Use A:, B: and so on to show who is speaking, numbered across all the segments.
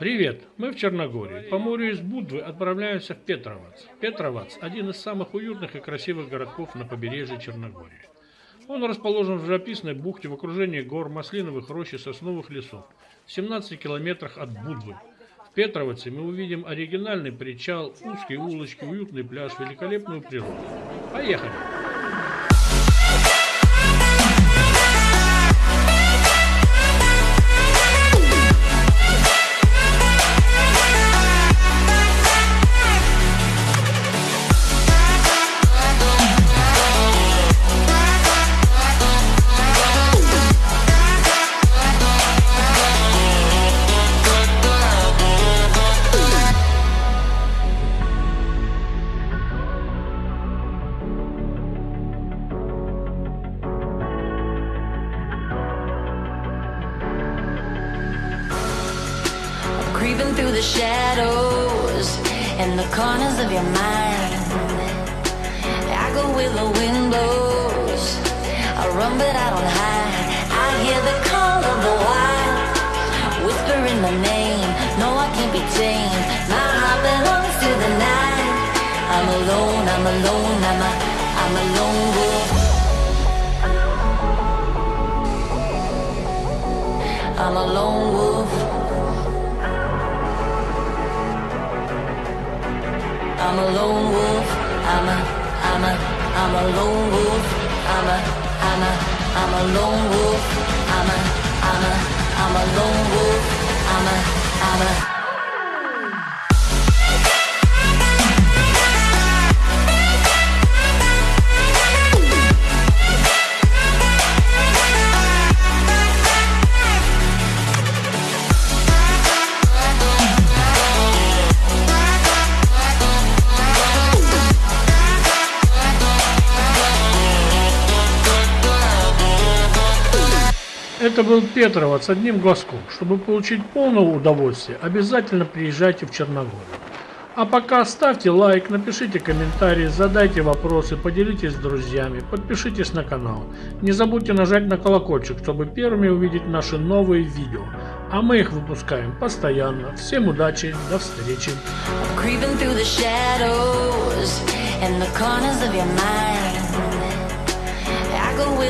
A: Привет! Мы в Черногории. По морю из Будвы отправляемся в Петровац. Петровац – один из самых уютных и красивых городков на побережье Черногории. Он расположен в живописной бухте в окружении гор, маслиновых рощ и сосновых лесов, в 17 километрах от Будвы. В Петроваце мы увидим оригинальный причал, узкие улочки, уютный пляж, великолепную природу. Поехали!
B: Creeping through the shadows and the corners of your mind. I go where the wind blows. I run, but I don't hide. I hear the call of the wild, whispering my name. No, I can't be tamed. My heart belongs to the night. I'm alone. I'm alone. I'm a. I'm a lone wolf. I'm a lone wolf. I'm a lone wolf. I'm a, I'm a, I'm a lone wolf. I'm a, I'm a, I'm a lone wolf. I'm a, I'm a, I'm a lone wolf. I'm a, I'm a.
A: Это был Петровац с одним глазком. Чтобы получить полное удовольствие, обязательно приезжайте в Черногорию. А пока ставьте лайк, напишите комментарии, задайте вопросы, поделитесь с друзьями, подпишитесь на канал. Не забудьте нажать на колокольчик, чтобы первыми увидеть наши новые видео. А мы их выпускаем постоянно. Всем удачи, до встречи.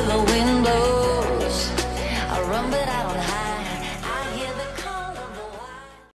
B: through the wind.